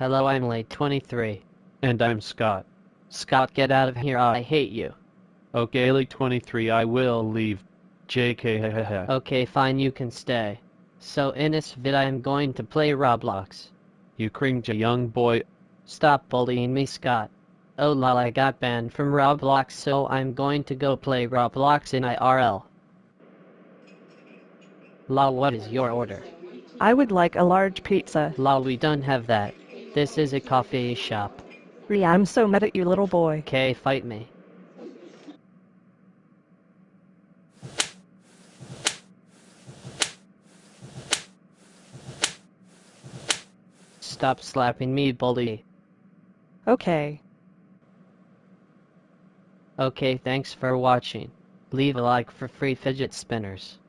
Hello, I'm late 23. And I'm Scott. Scott, get out of here, I hate you. Okay, Lake 23, I will leave. JK, Okay, fine, you can stay. So in this vid I am going to play Roblox. You cringe, young boy. Stop bullying me, Scott. Oh lol, I got banned from Roblox, so I'm going to go play Roblox in IRL. Lol, what is your order? I would like a large pizza. Lol, we don't have that. This is a coffee shop. Ria, I'm so mad at you little boy. Okay, fight me. Stop slapping me, bully. Okay. Okay, thanks for watching. Leave a like for free fidget spinners.